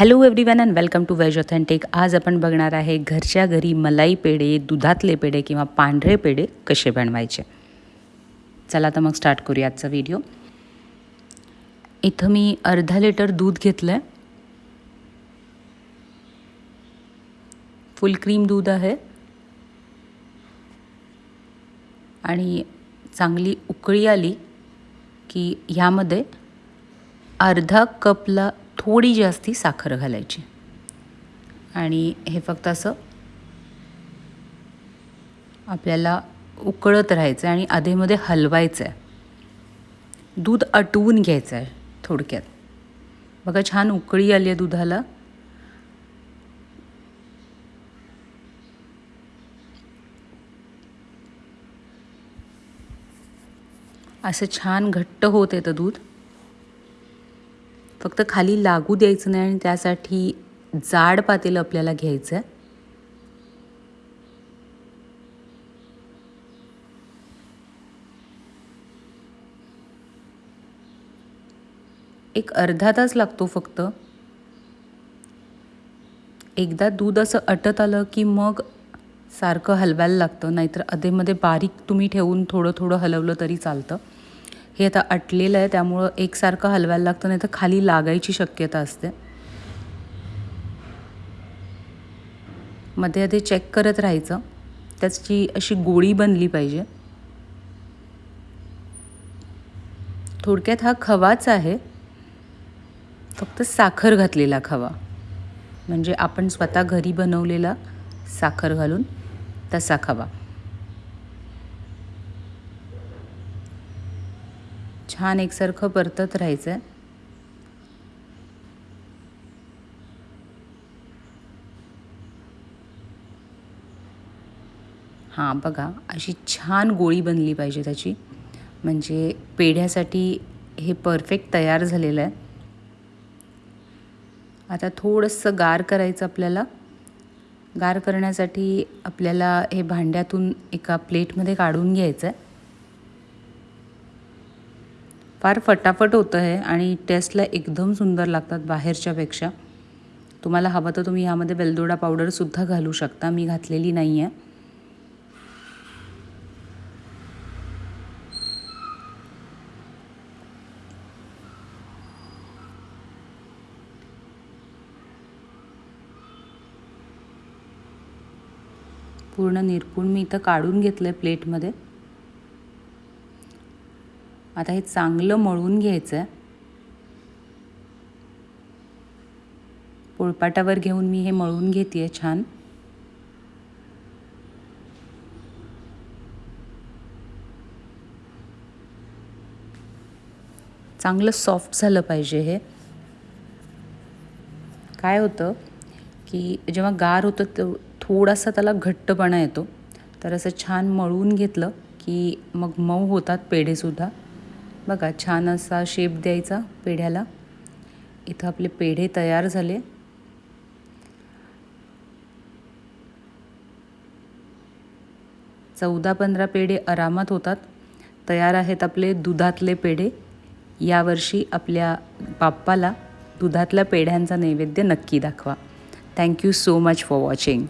Hello everyone and welcome to veg authentic आज आपण बघणार आहे घरच्या घरी मलाई पेढे दुधातले पेढे किंवा पांढरे पेढे कसे बनवायचे. चला तर मग स्टार्ट करूया आजचा व्हिडिओ इथं मी अर्धा लिटर दूध घेतलं आहे फुल क्रीम दूध आहे. आणि चांगली उकळी आली की ह्यामध्ये अर्धा कपला थोडी जास्त साखर घालायची. आणि हे फक्त असं आपल्याला उकळत राहायचं आहे आणि आधेमध्ये हलवायचं आहे दूध आटवून घ्यायचं आहे थोडक्यात. बघा छान उकळी आली आहे दुधाला. असं छान घट्ट होत येतं दूध. फक्त खाली लागू द्यायचं नाही आणि त्यासाठी जाड पातेलं आपल्याला घ्यायचं आहे. एक अर्धा तास लागतो फक्त. एकदा दूध असं अटत आलं की मग सारखं हलवायला लागतं नाहीतर अधेमध्ये बारीक तुम्ही ठेवून थोडं थोडं हलवलं तरी चालतं. हे आता अटलेलं आहे त्यामुळं एकसारखं हलवायला लागतं नाही तर खाली लागायची शक्यता असते. मध्ये आधी चेक करत राहायचं. त्याची अशी गोळी बनली पाहिजे. थोडक्यात हा खवाच आहे. फक्त साखर घातलेला खवा. म्हणजे आपण स्वतः घरी बनवलेला साखर घालून तसा खवा. छान एकसारखं परतत राहायचं. आहे हां बघा अशी छान गोळी बनली पाहिजे त्याची. म्हणजे पेढ्यासाठी हे परफेक्ट तयार झालेलं आहे. आता थोडंसं गार करायचं आपल्याला. गार करण्यासाठी आपल्याला हे भांड्यातून एका प्लेटमध्ये काढून घ्यायचं आहे. फार फटाफट होतं आहे आणि टेस्टला एकदम सुंदर लागतात बाहेरच्यापेक्षा. तुम्हाला हवं तर तुम्ही ह्यामध्ये वेलदोडा पावडरसुद्धा घालू शकता. मी घातलेली नाही आहे पूर्ण निरपूण मी इथं काढून घेतलं आहे प्लेटमध्ये आता हे चांगलं मळून घ्यायचं. आहे पोळपाटावर घेऊन मी हे मळून घेते छान. चांगलं सॉफ्ट झालं पाहिजे हे. काय होतं की जेव्हा गार होतं तो थोडासा त्याला घट्टपणा येतो. तर असं छान मळून घेतलं की मग मऊ होतात पेढेसुद्धा. बघा छान असा शेप द्यायचा पेढ्याला. इथं आपले पेढे तयार झाले. चौदा पंधरा पेढे आरामात होतात. तयार आहेत आपले दुधातले पेढे. यावर्षी आपल्या बाप्पाला दुधातल्या पेढ्यांचा नैवेद्य नक्की दाखवा. Thank you so much for watching